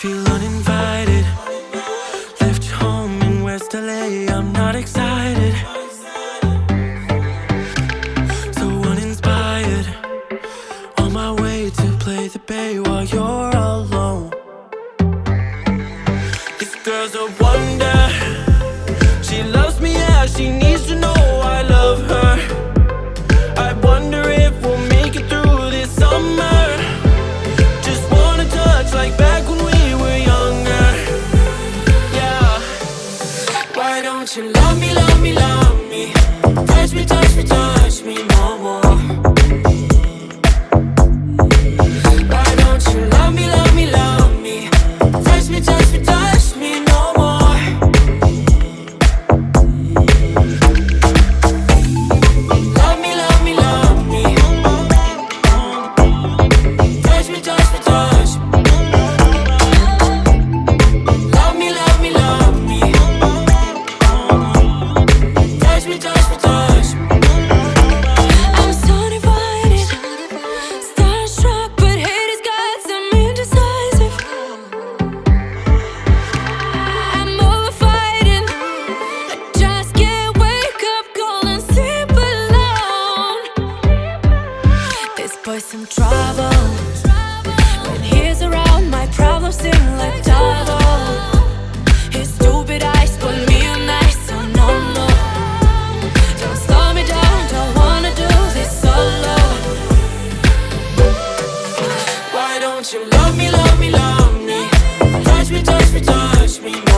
feel uninvited. Left home in West LA, I'm not excited. So uninspired. On my way to play the bay while you're alone. This girl's a wonder. She loves me as she needs to know I love her. It's the time. for some trouble. When he's around, my problems seem like double. His stupid eyes put me on ice, so no no, Don't slow me down, don't wanna do this solo. Why don't you love me, love me, love me? Touch me, touch me, touch me